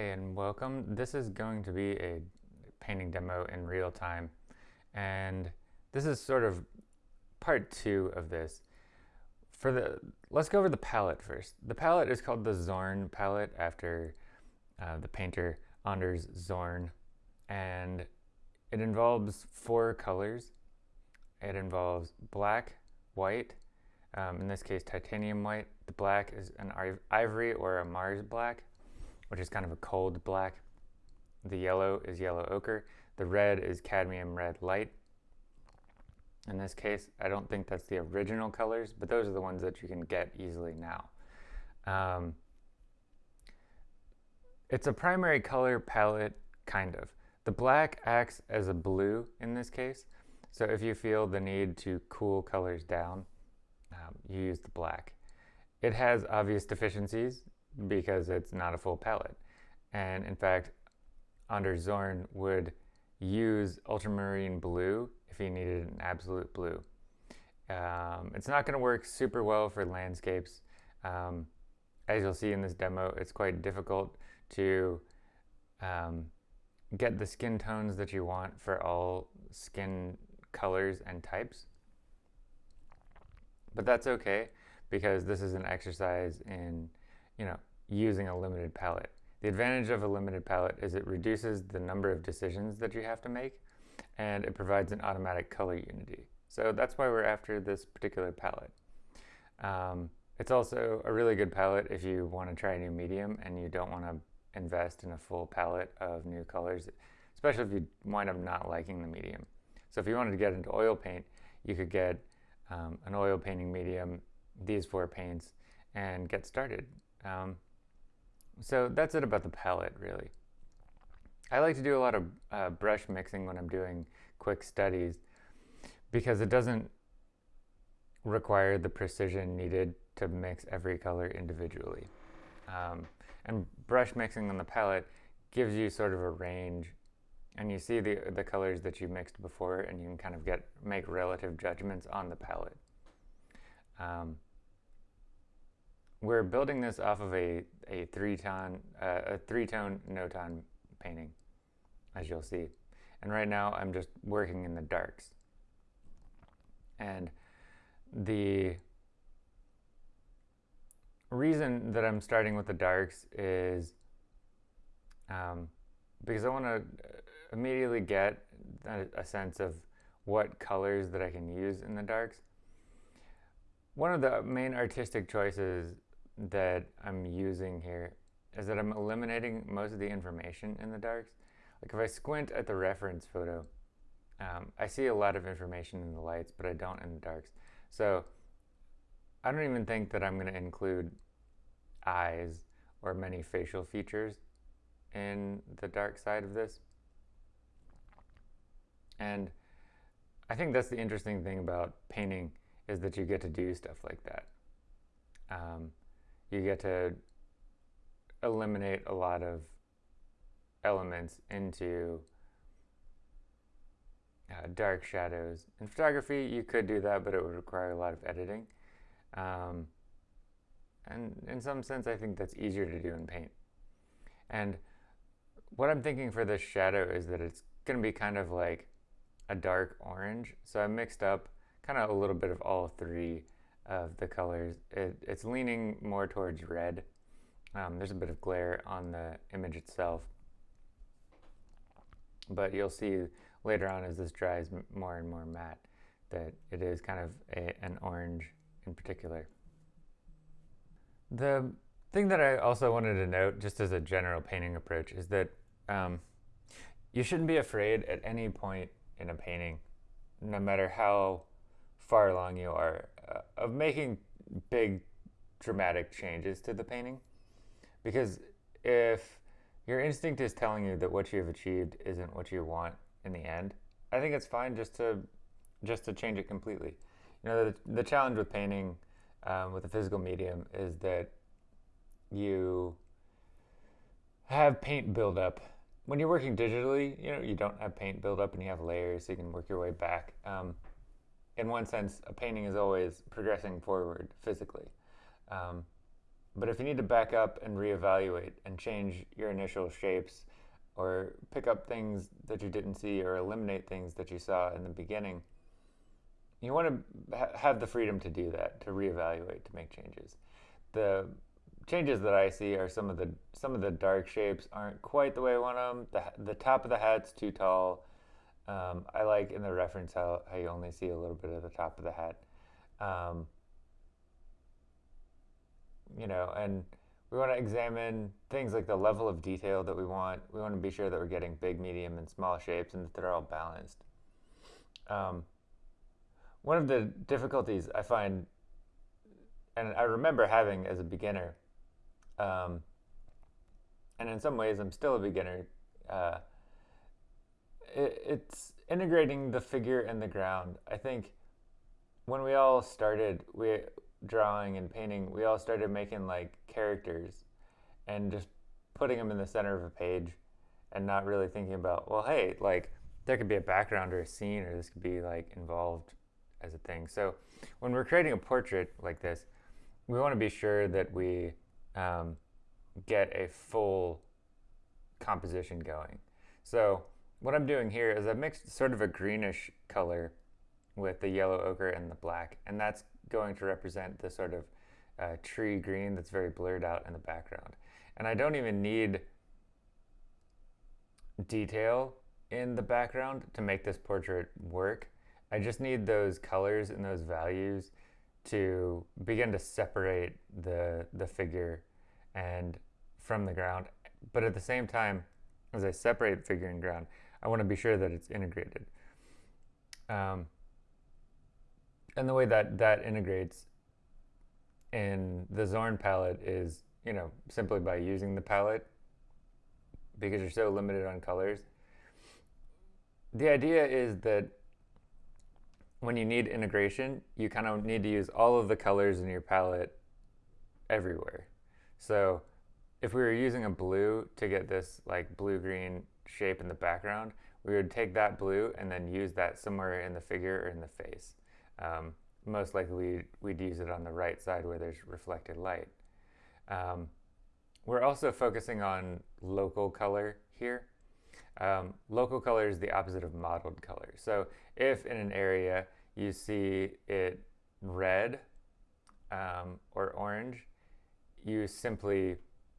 Hey and welcome. This is going to be a painting demo in real time and this is sort of part two of this. For the, let's go over the palette first. The palette is called the Zorn palette after uh, the painter Anders Zorn and it involves four colors. It involves black, white, um, in this case titanium white. The black is an ivory or a Mars black which is kind of a cold black. The yellow is yellow ochre. The red is cadmium red light. In this case, I don't think that's the original colors, but those are the ones that you can get easily now. Um, it's a primary color palette, kind of. The black acts as a blue in this case, so if you feel the need to cool colors down, um, you use the black. It has obvious deficiencies because it's not a full palette. And in fact, Anders Zorn would use ultramarine blue if he needed an absolute blue. Um, it's not going to work super well for landscapes. Um, as you'll see in this demo, it's quite difficult to um, get the skin tones that you want for all skin colors and types. But that's okay because this is an exercise in you know, using a limited palette. The advantage of a limited palette is it reduces the number of decisions that you have to make and it provides an automatic color unity. So that's why we're after this particular palette. Um, it's also a really good palette if you want to try a new medium and you don't want to invest in a full palette of new colors, especially if you wind up not liking the medium. So if you wanted to get into oil paint, you could get um, an oil painting medium, these four paints, and get started. Um, so that's it about the palette, really. I like to do a lot of uh, brush mixing when I'm doing quick studies because it doesn't require the precision needed to mix every color individually. Um, and brush mixing on the palette gives you sort of a range and you see the, the colors that you mixed before and you can kind of get make relative judgments on the palette. Um, we're building this off of a, a three-tone uh, a three-tone notan painting, as you'll see. And right now I'm just working in the darks. And the reason that I'm starting with the darks is um, because I want to immediately get a, a sense of what colors that I can use in the darks. One of the main artistic choices that I'm using here is that I'm eliminating most of the information in the darks. Like if I squint at the reference photo, um, I see a lot of information in the lights, but I don't in the darks. So I don't even think that I'm going to include eyes or many facial features in the dark side of this. And I think that's the interesting thing about painting is that you get to do stuff like that. Um, you get to eliminate a lot of elements into uh, dark shadows. In photography, you could do that, but it would require a lot of editing. Um, and in some sense, I think that's easier to do in paint. And what I'm thinking for this shadow is that it's going to be kind of like a dark orange. So I mixed up kind of a little bit of all three of the colors. It, it's leaning more towards red. Um, there's a bit of glare on the image itself. But you'll see later on as this dries more and more matte that it is kind of a, an orange in particular. The thing that I also wanted to note, just as a general painting approach, is that um, you shouldn't be afraid at any point in a painting, no matter how far along you are uh, of making big dramatic changes to the painting. Because if your instinct is telling you that what you have achieved isn't what you want in the end i think it's fine just to just to change it completely. You know the, the challenge with painting um, with a physical medium is that you have paint build up. When you're working digitally you know you don't have paint build up and you have layers so you can work your way back. Um, in one sense, a painting is always progressing forward physically. Um, but if you need to back up and reevaluate and change your initial shapes or pick up things that you didn't see or eliminate things that you saw in the beginning, you want to ha- have the freedom to do that, to reevaluate, to make changes. The changes that I see are some of the some of the dark shapes aren't quite the way I want them. The, the top of the hat's too tall. Um, I like in the reference how, how you only see a little bit of the top of the hat. Um, you know, and we want to examine things like the level of detail that we want. We want to be sure that we're getting big, medium, and small shapes and that they're all balanced. Um, one of the difficulties I find, and I remember having as a beginner, um, and in some ways I'm still a beginner, uh, it, it's integrating the figure and the ground. I think when we all started, we drawing and painting, we all started making like characters and just putting them in the center of a page and not really thinking about, well, hey, like there could be a background or a scene or this could be like involved as a thing. So when we're creating a portrait like this, we want to be sure that we um, get a full composition going. So what I'm doing here is I've mixed sort of a greenish color with the yellow ochre and the black, and that's going to represent the sort of uh, tree green that's very blurred out in the background. And I don't even need detail in the background to make this portrait work. I just need those colors and those values to begin to separate the, the figure and from the ground. But at the same time, as I separate figure and ground, I want to be sure that it's integrated. Um, and the way that that integrates in the Zorn palette is, you know, simply by using the palette because you're so limited on colors. The idea is that when you need integration, you kind of need to use all of the colors in your palette everywhere. So if we were using a blue to get this like blue-green shape in the background, we would take that blue and then use that somewhere in the figure or in the face. Um, most likely we'd use it on the right side where there's reflected light. Um, we're also focusing on local color here. Um, local color is the opposite of modeled color. So if in an area you see it red um, or orange, you simply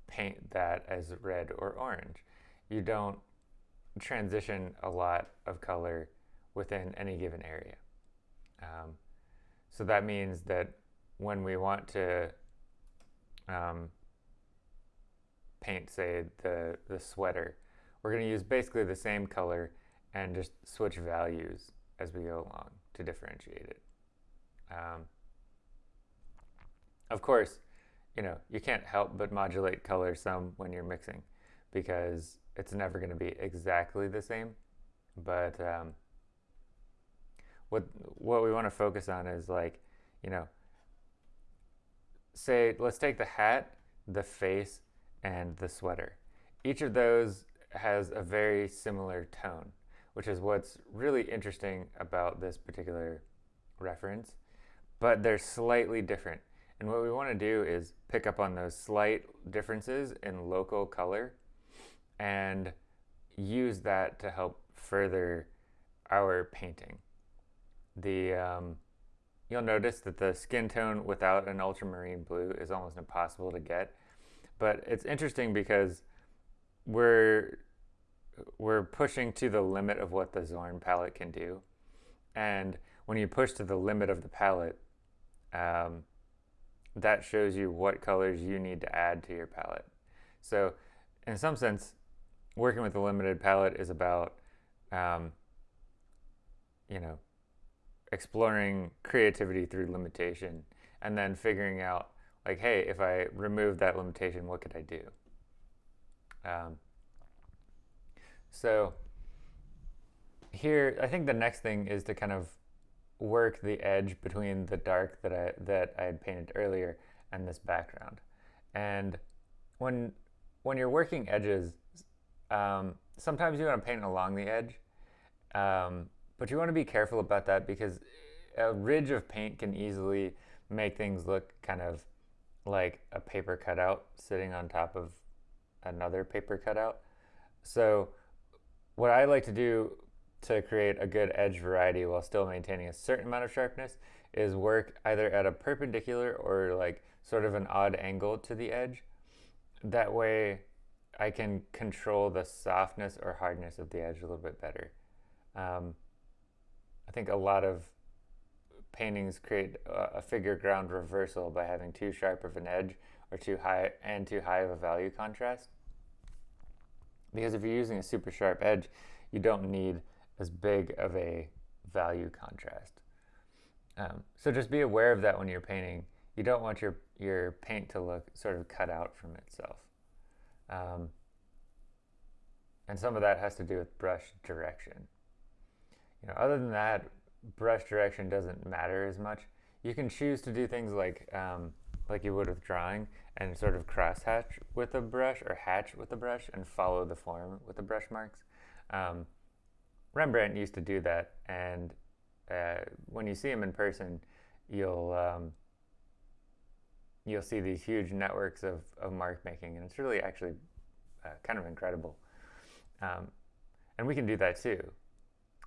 paint that as red or orange. You don't transition a lot of color within any given area. Um, so that means that when we want to um, paint, say, the, the sweater, we're going to use basically the same color and just switch values as we go along to differentiate it. Um, of course, you know, you can't help but modulate color some when you're mixing because it's never going to be exactly the same. But um, what what we want to focus on is like, you know, say let's take the hat, the face, and the sweater. Each of those has a very similar tone, which is what's really interesting about this particular reference, but they're slightly different. And what we want to do is pick up on those slight differences in local color and use that to help further our painting the um, you'll notice that the skin tone without an ultramarine blue is almost impossible to get. But it's interesting because we're we're pushing to the limit of what the Zorn palette can do. And when you push to the limit of the palette, um, that shows you what colors you need to add to your palette. So in some sense, working with a limited palette is about, um, you know, exploring creativity through limitation and then figuring out like hey if i remove that limitation what could i do? Um, so here i think the next thing is to kind of work the edge between the dark that i that i had painted earlier and this background. And when when you're working edges um, sometimes you want to paint along the edge um, but you want to be careful about that because a ridge of paint can easily make things look kind of like a paper cutout sitting on top of another paper cutout. So what I like to do to create a good edge variety while still maintaining a certain amount of sharpness is work either at a perpendicular or like sort of an odd angle to the edge. That way I can control the softness or hardness of the edge a little bit better. Um, I think a lot of paintings create a, a figure ground reversal by having too sharp of an edge or too high and too high of a value contrast. Because if you're using a super sharp edge, you don't need as big of a value contrast. Um, so just be aware of that when you're painting. You don't want your, your paint to look sort of cut out from itself. Um, and some of that has to do with brush direction. You know, other than that, brush direction doesn't matter as much. You can choose to do things like um, like you would with drawing and sort of cross hatch with a brush or hatch with a brush and follow the form with the brush marks. Um, Rembrandt used to do that, and uh, when you see him in person, you'll um, you'll see these huge networks of, of mark making, and it's really actually uh, kind of incredible. Um, and we can do that too.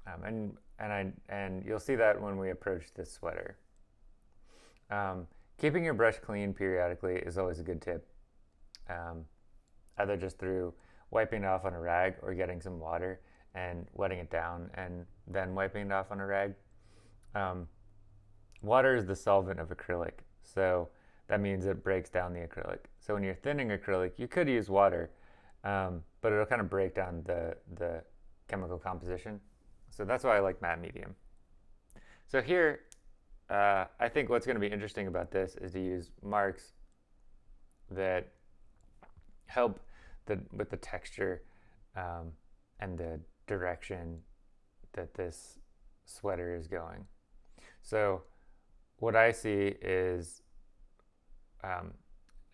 Um, and and I and you'll see that when we approach this sweater. Um, keeping your brush clean periodically is always a good tip. Um, either just through wiping it off on a rag or getting some water and wetting it down and then wiping it off on a rag. Um, water is the solvent of acrylic, so that means it breaks down the acrylic. So when you're thinning acrylic, you could use water, um, but it'll kind of break down the, the chemical composition. So that's why I like matte medium. So here, uh, I think what's going to be interesting about this is to use marks that help the, with the texture um, and the direction that this sweater is going. So what I see is um,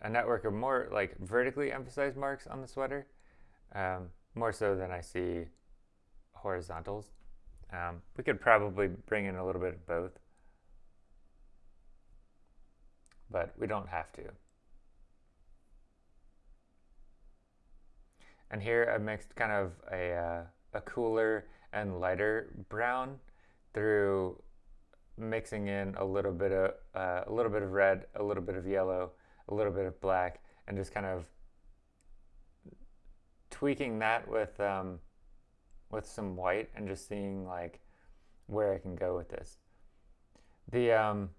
a network of more like vertically emphasized marks on the sweater, um, more so than I see horizontals. Um, we could probably bring in a little bit of both, but we don't have to. And here I mixed kind of a, uh, a cooler and lighter brown through mixing in a little bit of uh, a little bit of red, a little bit of yellow, a little bit of black, and just kind of tweaking that with um, with some white and just seeing like where I can go with this. The um,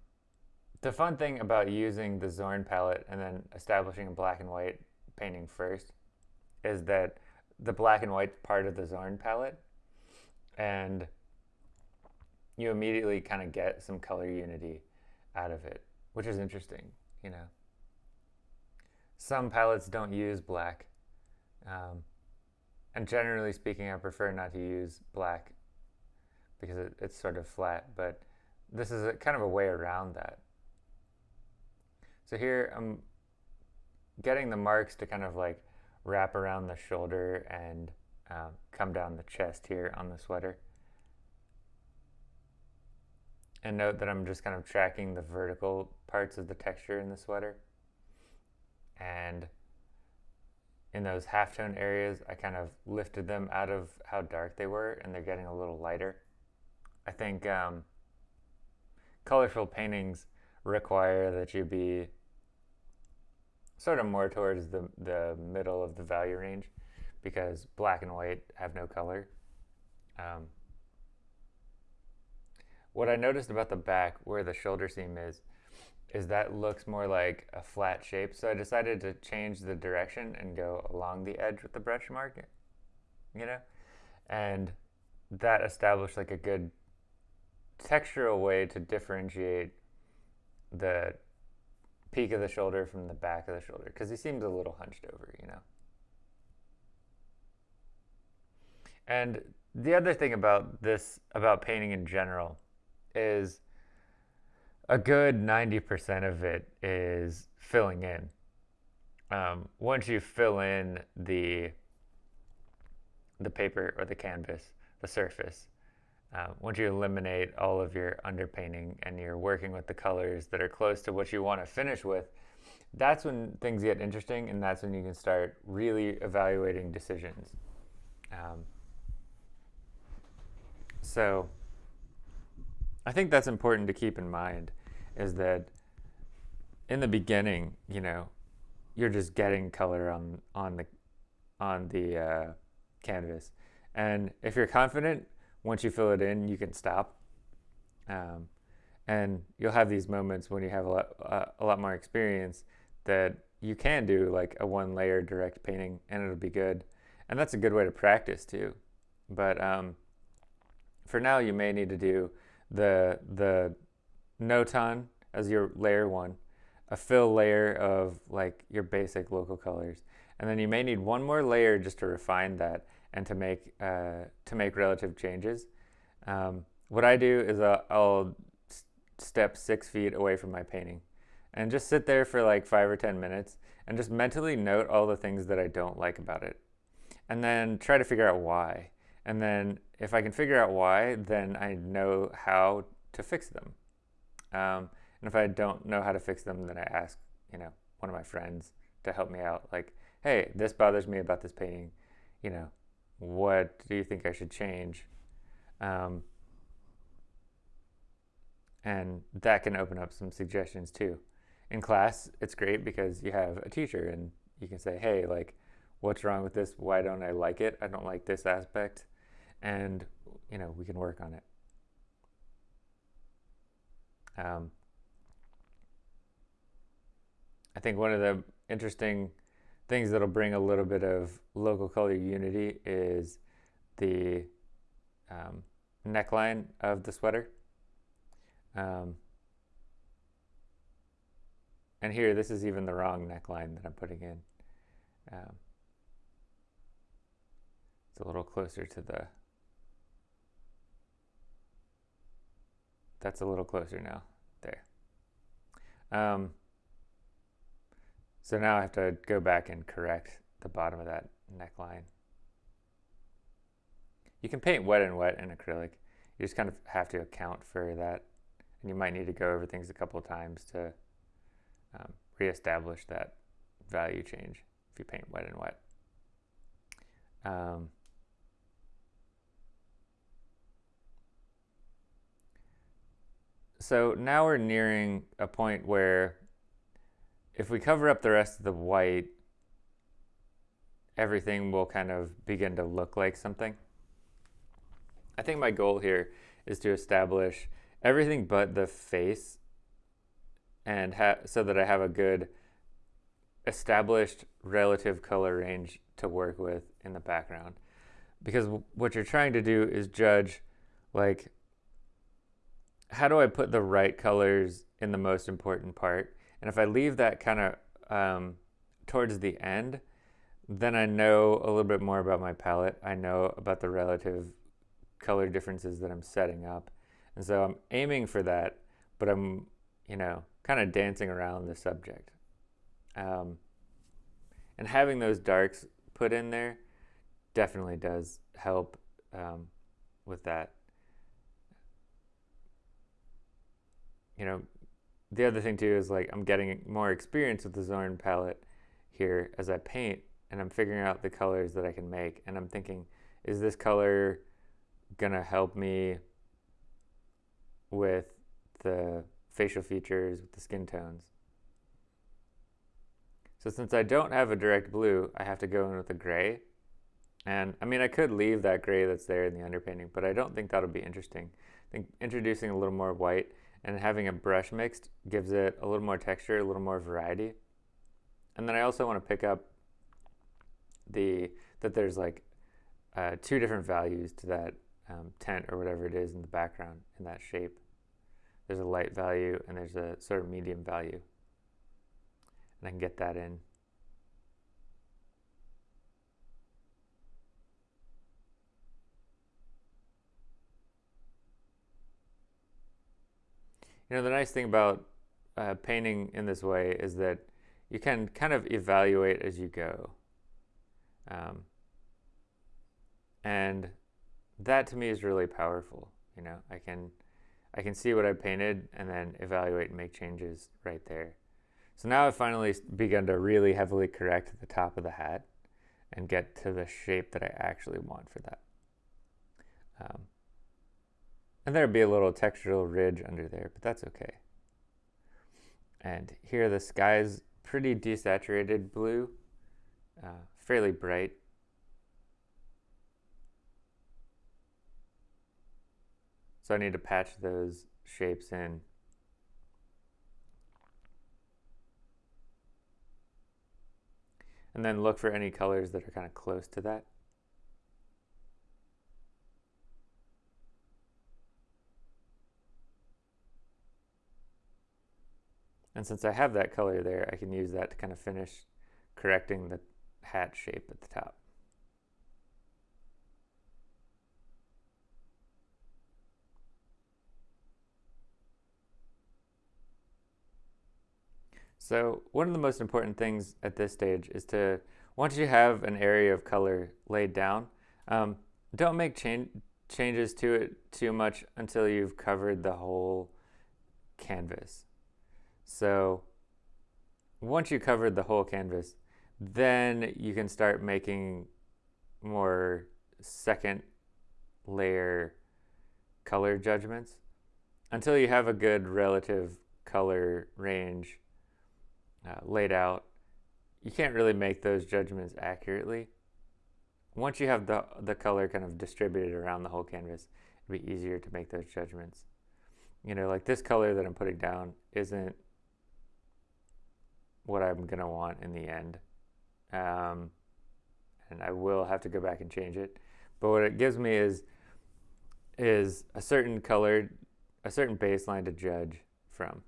the fun thing about using the Zorn palette and then establishing a black and white painting first is that the black and white part of the Zorn palette and you immediately kind of get some color unity out of it, which is interesting, you know. Some palettes don't use black. Um, and generally speaking, I prefer not to use black because it, it's sort of flat, but this is a, kind of a way around that. So here I'm getting the marks to kind of like wrap around the shoulder and um, come down the chest here on the sweater. And note that I'm just kind of tracking the vertical parts of the texture in the sweater. And in those halftone areas, I kind of lifted them out of how dark they were and they're getting a little lighter. I think um, colorful paintings require that you be sort of more towards the, the middle of the value range because black and white have no color. Um, what I noticed about the back where the shoulder seam is, is that looks more like a flat shape. So I decided to change the direction and go along the edge with the brush mark, you know? And that established like a good textural way to differentiate the peak of the shoulder from the back of the shoulder because he seems a little hunched over, you know? And the other thing about this, about painting in general, is a good 90% of it is filling in. Um, once you fill in the the paper or the canvas, the surface, uh, once you eliminate all of your underpainting and you're working with the colors that are close to what you want to finish with, that's when things get interesting and that's when you can start really evaluating decisions. Um, so I think that's important to keep in mind is that in the beginning, you know, you're just getting color on on the on the uh, canvas, and if you're confident, once you fill it in, you can stop. Um, and you'll have these moments when you have a lot, uh, a lot more experience that you can do like a one layer direct painting and it'll be good. And that's a good way to practice too. But um, for now, you may need to do the, the Notan as your layer one, a fill layer of like your basic local colors. And then you may need one more layer just to refine that and to make, uh, to make relative changes. Um, what I do is I'll, I'll step six feet away from my painting and just sit there for like five or 10 minutes and just mentally note all the things that I don't like about it. And then try to figure out why. And then if I can figure out why, then I know how to fix them. Um, and if I don't know how to fix them, then I ask, you know, one of my friends to help me out. Like, hey, this bothers me about this painting. You know, what do you think I should change? Um, and that can open up some suggestions too. In class, it's great because you have a teacher and you can say, hey, like, what's wrong with this? Why don't I like it? I don't like this aspect. And, you know, we can work on it. Um, I think one of the interesting things that'll bring a little bit of local color unity is the um, neckline of the sweater. Um, and here, this is even the wrong neckline that I'm putting in. Um, it's a little closer to the, that's a little closer now, there. Um, so now I have to go back and correct the bottom of that neckline. You can paint wet and wet in acrylic. You just kind of have to account for that and you might need to go over things a couple of times to um, reestablish that value change if you paint wet and wet. Um, so now we're nearing a point where if we cover up the rest of the white, everything will kind of begin to look like something. I think my goal here is to establish everything but the face and so that I have a good established relative color range to work with in the background. Because what you're trying to do is judge like how do I put the right colors in the most important part? And if I leave that kind of um, towards the end, then I know a little bit more about my palette. I know about the relative color differences that I'm setting up. And so I'm aiming for that, but I'm, you know, kind of dancing around the subject. Um, and having those darks put in there definitely does help um, with that. You know, the other thing too is like I'm getting more experience with the Zorn palette here as I paint and I'm figuring out the colors that I can make and I'm thinking, is this color gonna help me with the facial features, with the skin tones. So since I don't have a direct blue, I have to go in with a gray. And I mean, I could leave that gray that's there in the underpainting, but I don't think that'll be interesting. I think introducing a little more white and having a brush mixed gives it a little more texture, a little more variety. And then I also want to pick up the that there's like uh, two different values to that um, tint or whatever it is in the background in that shape there's a light value and there's a sort of medium value. And I can get that in. You know, the nice thing about uh, painting in this way is that you can kind of evaluate as you go. Um, and that to me is really powerful. You know, I can I can see what I painted and then evaluate and make changes right there. So now I've finally begun to really heavily correct the top of the hat and get to the shape that I actually want for that. Um, and there'd be a little textural ridge under there, but that's okay. And here the sky's pretty desaturated blue, uh, fairly bright. So I need to patch those shapes in. And then look for any colors that are kind of close to that. And since I have that color there, I can use that to kind of finish correcting the hat shape at the top. So one of the most important things at this stage is to, once you have an area of color laid down, um, don't make change, changes to it too much until you've covered the whole canvas. So once you covered the whole canvas, then you can start making more second layer color judgments until you have a good relative color range uh, laid out, you can't really make those judgments accurately. Once you have the, the color kind of distributed around the whole canvas, it'd be easier to make those judgments. You know, like this color that I'm putting down isn't what I'm to want in the end. Um, and I will have to go back and change it. But what it gives me is is a certain color, a certain baseline to judge from.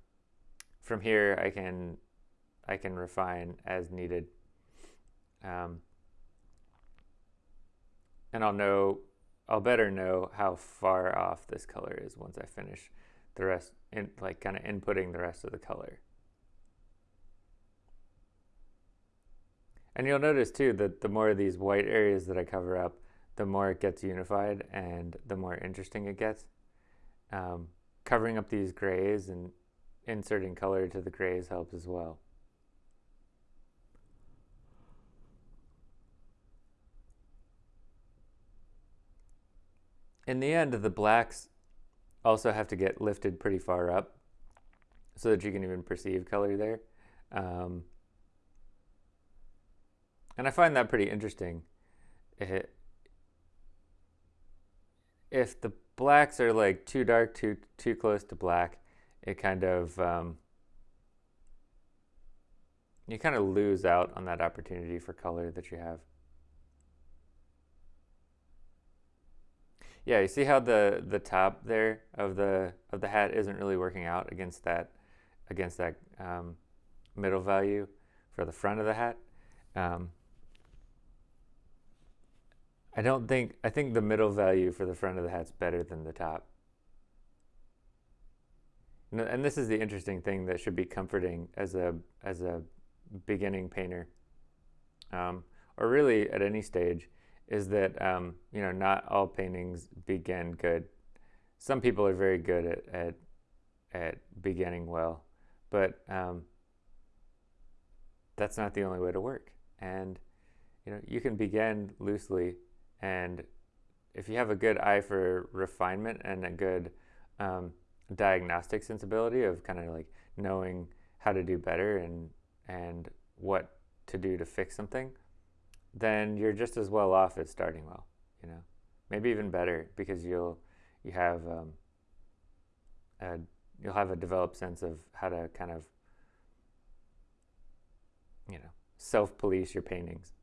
From here, I can I can refine as needed. Um, and I'll know, I'll better know how far off this color is once I finish the rest, in, like kind of inputting the rest of the color. And you'll notice too that the more of these white areas that I cover up, the more it gets unified and the more interesting it gets. Um, covering up these grays and inserting color to the grays helps as well. in the end, the blacks also have to get lifted pretty far up so that you can even perceive color there. Um, and I find that pretty interesting. It, if the blacks are like too dark, too too close to black, it kind of um, you kind of lose out on that opportunity for color that you have. Yeah, you see how the the top there of the of the hat isn't really working out against that against that um, middle value for the front of the hat. Um, I don't think I think the middle value for the front of the hat's better than the top. And this is the interesting thing that should be comforting as a as a beginning painter, um, or really at any stage is that um, you know not all paintings begin good. Some people are very good at at, at beginning well, but um, that's not the only way to work. And you know you can begin loosely, and if you have a good eye for refinement and a good um, diagnostic sensibility of kind of like knowing how to do better and and what to do to fix something then you're just as well off as starting well, you know, maybe even better because you'll you have um, a, you'll have a developed sense of how to kind of you know self-police your paintings.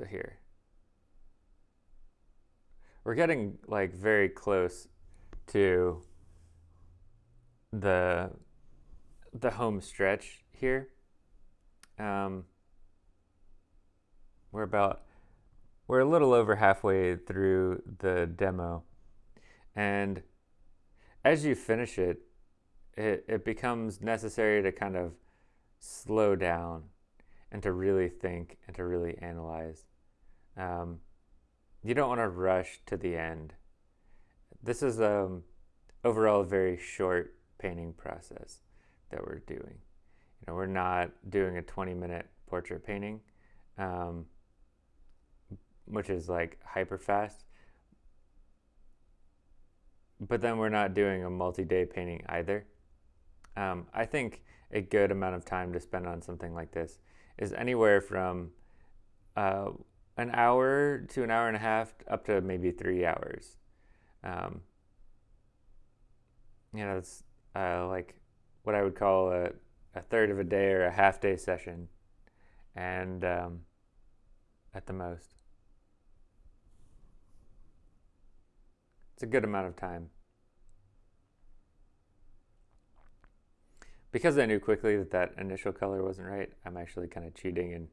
So here, we're getting like very close to the the home stretch here. Um, we're about we're a little over halfway through the demo, and as you finish it, it, it becomes necessary to kind of slow down and to really think and to really analyze. Um, you don't want to rush to the end. This is um, overall a very short painting process that we're doing. You know, we're not doing a 20 minute portrait painting, um, which is like hyper fast. But then we're not doing a multi day painting either. Um, I think a good amount of time to spend on something like this is anywhere from uh, an hour to an hour and a half up to maybe three hours. Um, you know, it's uh, like what I would call a, a third of a day or a half day session, and um, at the most. It's a good amount of time. Because I knew quickly that that initial color wasn't right, I'm actually kind of cheating and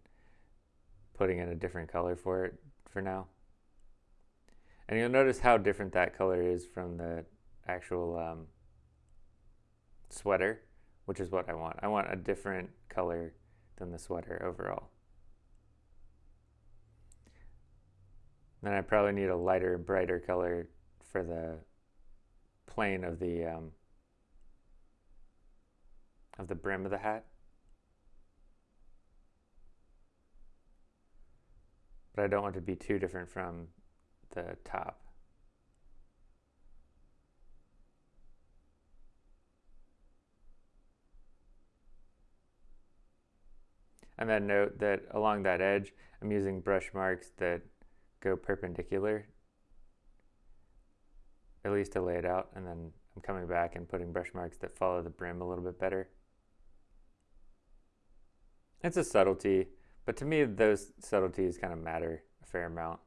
putting in a different color for it for now. And you'll notice how different that color is from the actual um, sweater, which is what I want. I want a different color than the sweater overall. Then I probably need a lighter, brighter color for the plane of the um, of the brim of the hat. But I don't want to be too different from the top. And then note that along that edge, I'm using brush marks that go perpendicular, at least to lay it out, and then I'm coming back and putting brush marks that follow the brim a little bit better. It's a subtlety, but to me, those subtleties kind of matter a fair amount.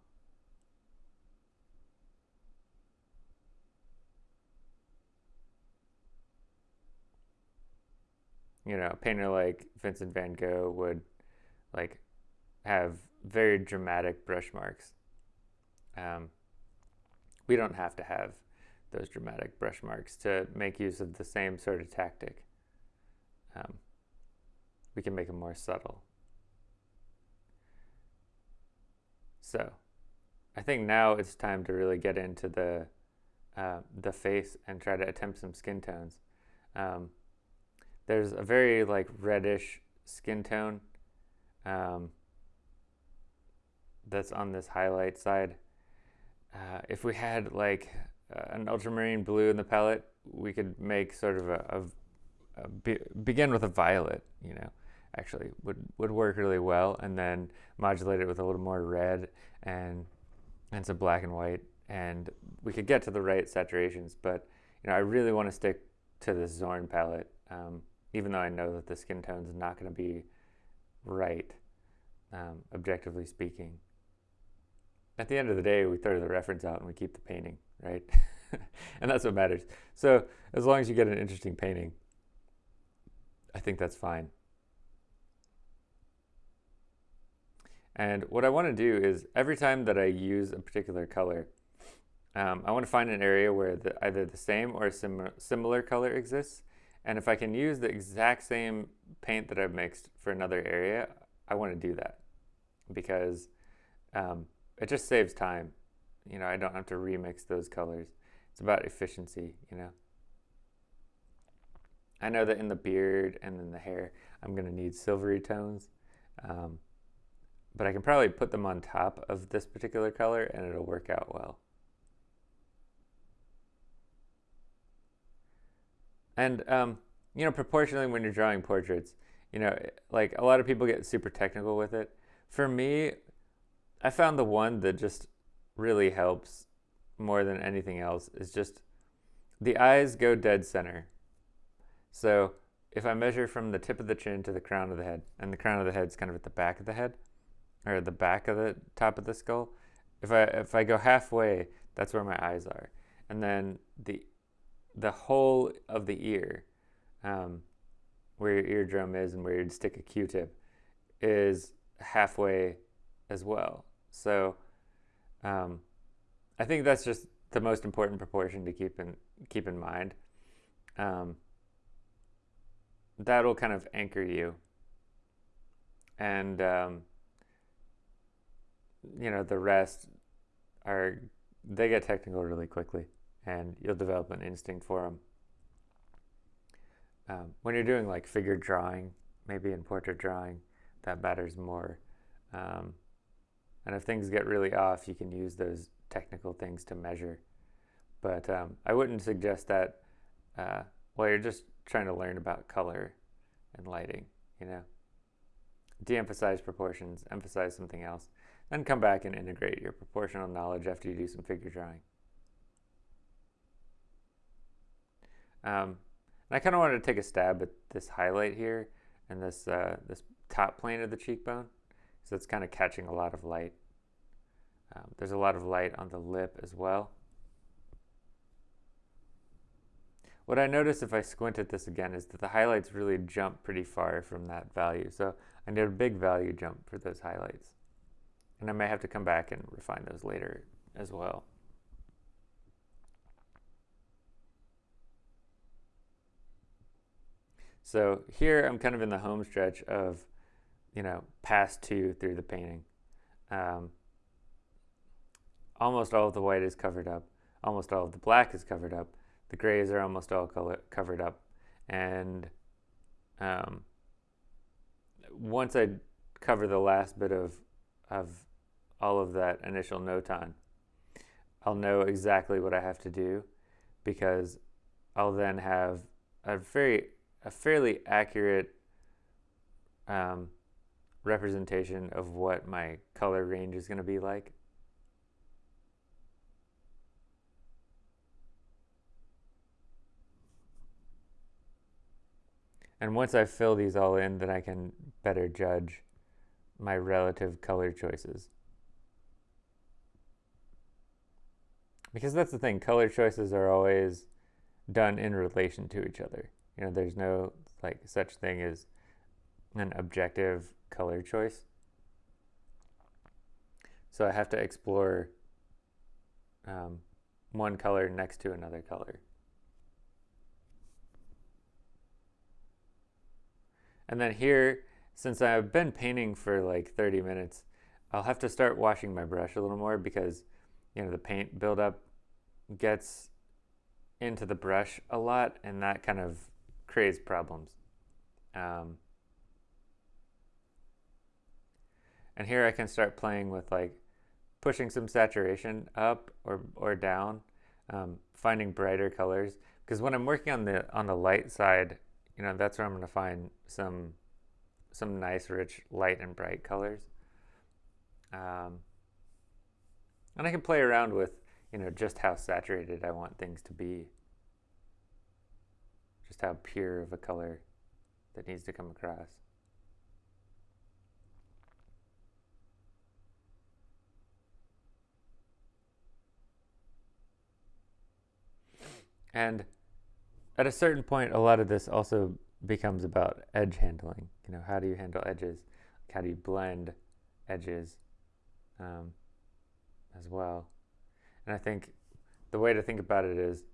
You know, a painter like Vincent van Gogh would like have very dramatic brush marks. Um, we don't have to have those dramatic brush marks to make use of the same sort of tactic. Um, we can make them more subtle. So, I think now it's time to really get into the uh, the face and try to attempt some skin tones. Um, there's a very like reddish skin tone um, that's on this highlight side. Uh, if we had like uh, an ultramarine blue in the palette, we could make sort of a, a, a be, begin with a violet, you know, actually would, would work really well and then modulate it with a little more red and, and some black and white. And we could get to the right saturations, but you know, I really want to stick to the Zorn palette, um, even though I know that the skin tone is not going to be right, um, objectively speaking. At the end of the day, we throw the reference out and we keep the painting, right? and that's what matters. So as long as you get an interesting painting, I think that's fine. And what I want to do is every time that I use a particular color, um, I want to find an area where the, either the same or a sim similar color exists. And if I can use the exact same paint that I've mixed for another area, I want to do that because um, it just saves time. You know, I don't have to remix those colors. It's about efficiency, you know. I know that in the beard and in the hair, I'm going to need silvery tones. Um, but I can probably put them on top of this particular color and it'll work out well. And, um, you know, proportionally when you're drawing portraits, you know, like a lot of people get super technical with it. For me, I found the one that just really helps more than anything else is just the eyes go dead center. So if I measure from the tip of the chin to the crown of the head, and the crown of the head is kind of at the back of the head, or the back of the top of the skull. If I if I go halfway, that's where my eyes are, and then the the whole of the ear, um, where your eardrum is and where you'd stick a Q-tip, is halfway as well. So, um, I think that's just the most important proportion to keep in keep in mind. Um, that'll kind of anchor you, and um, you know, the rest are they get technical really quickly, and you'll develop an instinct for them. Um, when you're doing like figure drawing, maybe in portrait drawing, that matters more. Um, and if things get really off, you can use those technical things to measure. But um, I wouldn't suggest that uh, while you're just trying to learn about color and lighting, you know. De-emphasize proportions, emphasize something else, then come back and integrate your proportional knowledge after you do some figure drawing. Um, I kind of wanted to take a stab at this highlight here and this, uh, this top plane of the cheekbone. So it's kind of catching a lot of light. Um, there's a lot of light on the lip as well. What I notice if I squint at this again is that the highlights really jump pretty far from that value. So I need a big value jump for those highlights. And I may have to come back and refine those later as well. So here I'm kind of in the home stretch of, you know, pass two through the painting. Um, almost all of the white is covered up. Almost all of the black is covered up. The grays are almost all color covered up. And um, once I cover the last bit of, of all of that initial notan, I'll know exactly what I have to do because I'll then have a very a fairly accurate um, representation of what my color range is going to be like. And once I fill these all in, then I can better judge my relative color choices. Because that's the thing, color choices are always done in relation to each other. You know, there's no like such thing as an objective color choice. So I have to explore um, one color next to another color. And then here, since I've been painting for like 30 minutes, I'll have to start washing my brush a little more because, you know, the paint buildup gets into the brush a lot and that kind of creates problems. Um, and here I can start playing with like pushing some saturation up or, or down, um, finding brighter colors. Because when I'm working on the on the light side, you know, that's where I'm going to find some some nice, rich, light and bright colors. Um, and I can play around with, you know, just how saturated I want things to be just how pure of a color that needs to come across. And at a certain point, a lot of this also becomes about edge handling. You know, how do you handle edges? How do you blend edges um, as well? And I think the way to think about it is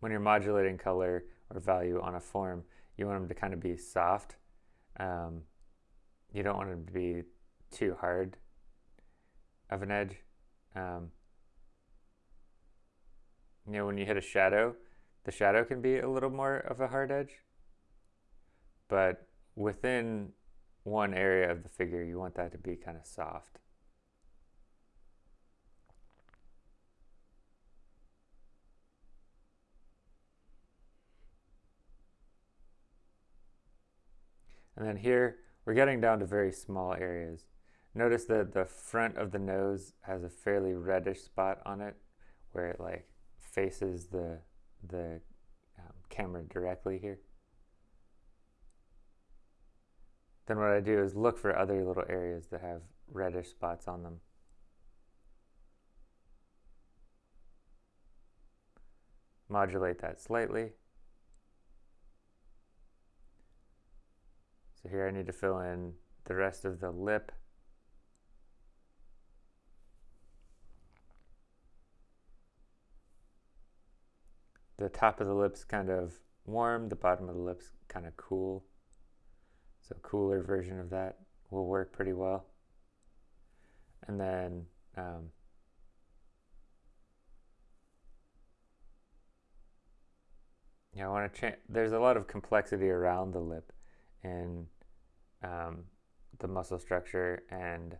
when you're modulating color, or value on a form, you want them to kind of be soft. Um, you don't want them to be too hard of an edge. Um, you know, when you hit a shadow, the shadow can be a little more of a hard edge. But within one area of the figure, you want that to be kind of soft. And then here, we're getting down to very small areas. Notice that the front of the nose has a fairly reddish spot on it where it like faces the, the um, camera directly here. Then what I do is look for other little areas that have reddish spots on them. Modulate that slightly. So here I need to fill in the rest of the lip. The top of the lip's kind of warm, the bottom of the lip's kind of cool. So cooler version of that will work pretty well. And then um, Yeah, I want to change. There's a lot of complexity around the lip, and um, the muscle structure and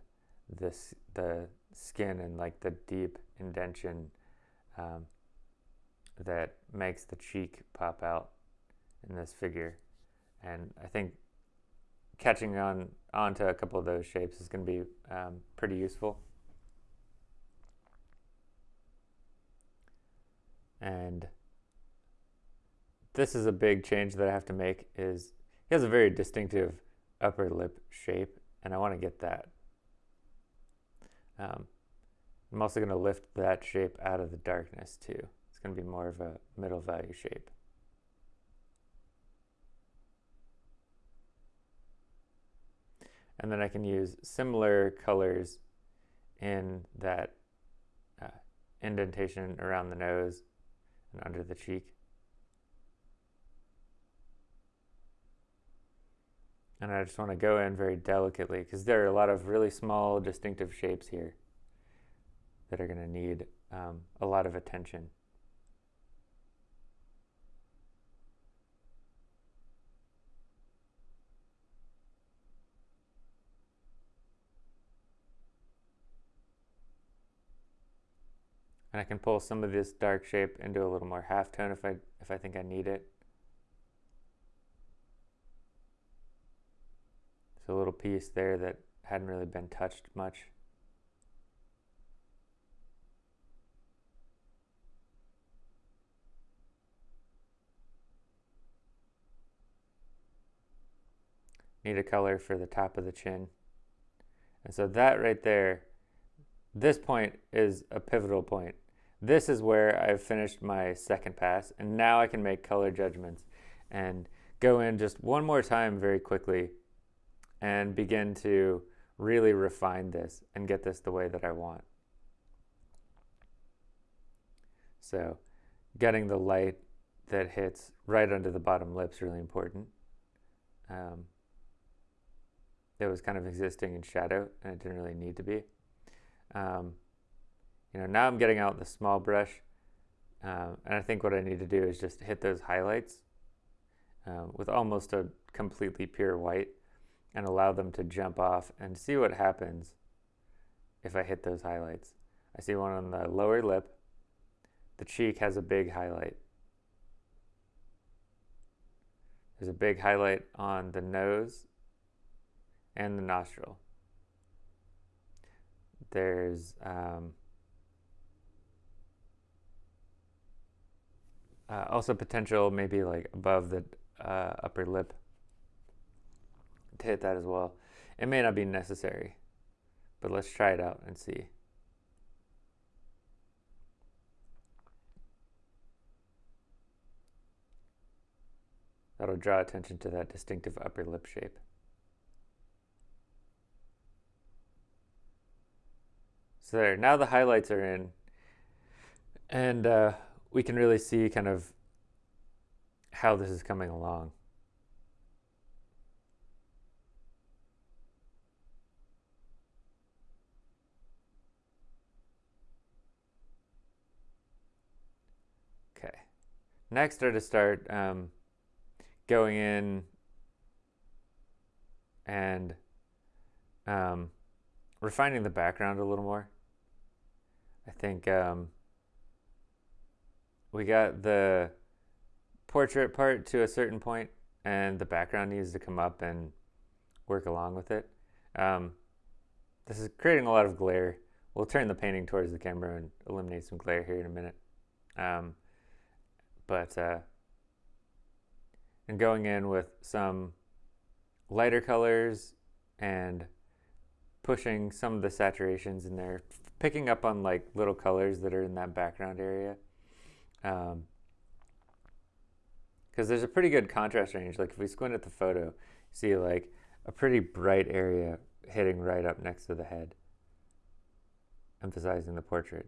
this the skin and like the deep indention um, that makes the cheek pop out in this figure. And I think catching on onto a couple of those shapes is going to be um, pretty useful. And this is a big change that I have to make is he has a very distinctive upper lip shape and I want to get that. Um, I'm also going to lift that shape out of the darkness too. It's going to be more of a middle value shape. And then I can use similar colors in that uh, indentation around the nose and under the cheek. And I just want to go in very delicately because there are a lot of really small distinctive shapes here that are going to need um, a lot of attention. And I can pull some of this dark shape into a little more halftone if I, if I think I need it. A little piece there that hadn't really been touched much. Need a color for the top of the chin. And so that right there, this point is a pivotal point. This is where I've finished my second pass and now I can make color judgments and go in just one more time very quickly and begin to really refine this and get this the way that I want. So getting the light that hits right under the bottom lip is really important. Um, it was kind of existing in shadow and it didn't really need to be. Um, you know, now I'm getting out the small brush um, and I think what I need to do is just hit those highlights um, with almost a completely pure white and allow them to jump off and see what happens if I hit those highlights. I see one on the lower lip. The cheek has a big highlight. There's a big highlight on the nose and the nostril. There's um, uh, also potential maybe like above the uh, upper lip hit that as well. It may not be necessary, but let's try it out and see. That'll draw attention to that distinctive upper lip shape. So there, now the highlights are in, and uh, we can really see kind of how this is coming along. Okay, next are to start um, going in and um, refining the background a little more. I think um, we got the portrait part to a certain point and the background needs to come up and work along with it. Um, this is creating a lot of glare. We'll turn the painting towards the camera and eliminate some glare here in a minute. Um, but uh, and going in with some lighter colors and pushing some of the saturations in there, picking up on like little colors that are in that background area. Um, because there's a pretty good contrast range. Like if we squint at the photo, see like a pretty bright area hitting right up next to the head, emphasizing the portrait.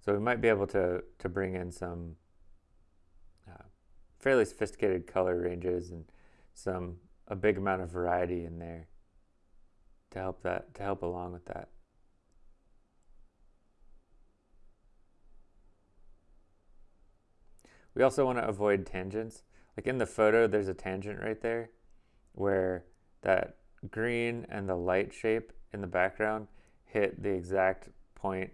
So we might be able to, to bring in some fairly sophisticated color ranges and some a big amount of variety in there to help that to help along with that. We also want to avoid tangents. Like in the photo, there's a tangent right there where that green and the light shape in the background hit the exact point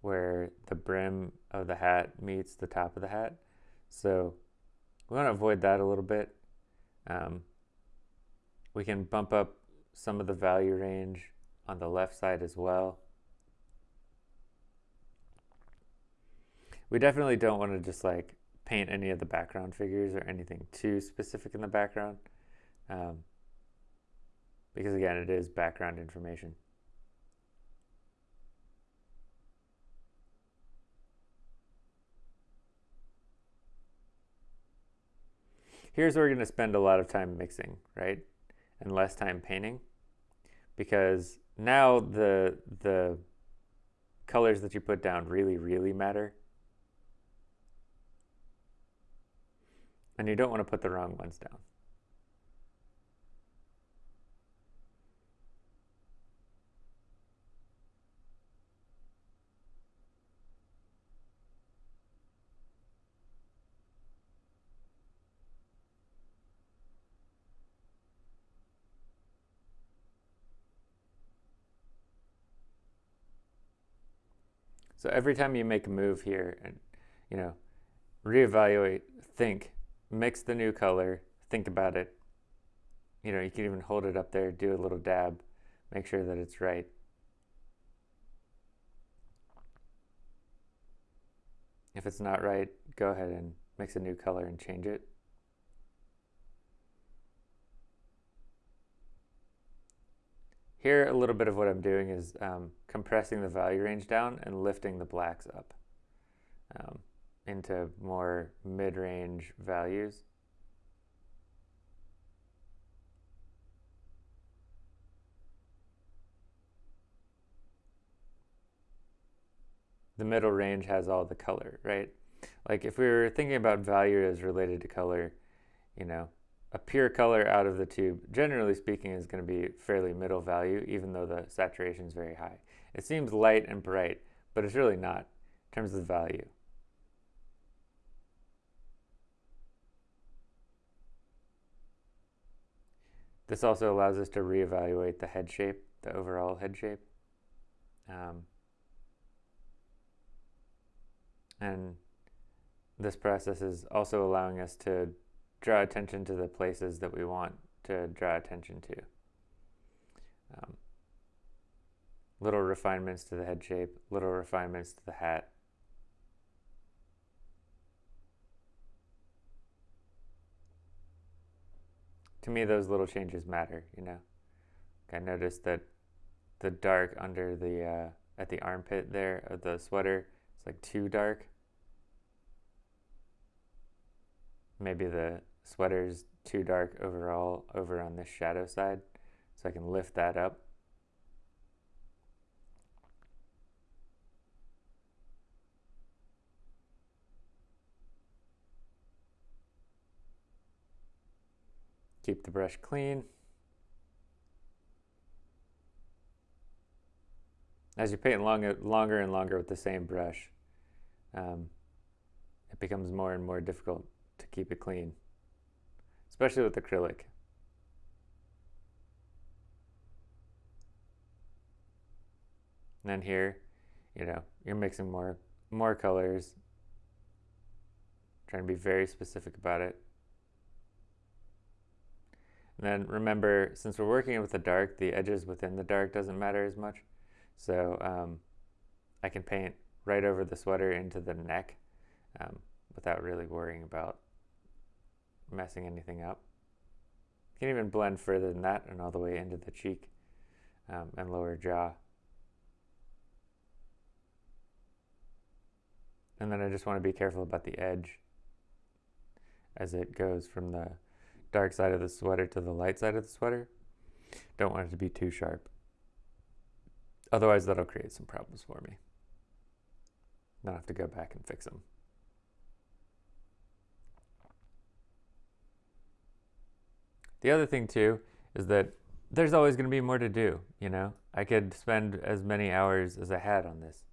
where the brim of the hat meets the top of the hat. So we want to avoid that a little bit. Um, we can bump up some of the value range on the left side as well. We definitely don't want to just like paint any of the background figures or anything too specific in the background. Um, because again, it is background information. Here's where we're going to spend a lot of time mixing, right? And less time painting because now the, the colors that you put down really, really matter. And you don't want to put the wrong ones down. So every time you make a move here and, you know, reevaluate, think, mix the new color, think about it. You know, you can even hold it up there, do a little dab, make sure that it's right. If it's not right, go ahead and mix a new color and change it. Here, a little bit of what I'm doing is um, compressing the value range down and lifting the blacks up um, into more mid-range values. The middle range has all the color, right? Like if we were thinking about value as related to color, you know, a pure color out of the tube, generally speaking, is going to be fairly middle value, even though the saturation is very high. It seems light and bright, but it's really not in terms of value. This also allows us to reevaluate the head shape, the overall head shape. Um, and this process is also allowing us to draw attention to the places that we want to draw attention to. Um, little refinements to the head shape, little refinements to the hat. To me, those little changes matter, you know. I noticed that the dark under the, uh, at the armpit there of the sweater, it's like too dark. Maybe the sweater's too dark overall over on this shadow side. So I can lift that up. Keep the brush clean. As you paint long, longer and longer with the same brush, um, it becomes more and more difficult to keep it clean, especially with acrylic. And then here, you know, you're mixing more more colors, trying to be very specific about it. And then remember, since we're working with the dark, the edges within the dark doesn't matter as much. So um, I can paint right over the sweater into the neck um, without really worrying about messing anything up. You can even blend further than that and all the way into the cheek um, and lower jaw. And then I just want to be careful about the edge as it goes from the dark side of the sweater to the light side of the sweater. Don't want it to be too sharp. Otherwise, that'll create some problems for me. Then I'll have to go back and fix them. The other thing too is that there's always going to be more to do, you know? I could spend as many hours as I had on this.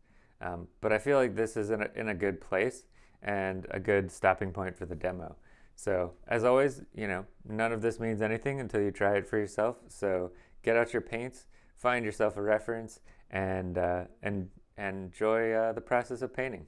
Um, but I feel like this is in a, in a good place and a good stopping point for the demo. So as always, you know, none of this means anything until you try it for yourself. So get out your paints, find yourself a reference, and, uh, and, and enjoy uh, the process of painting.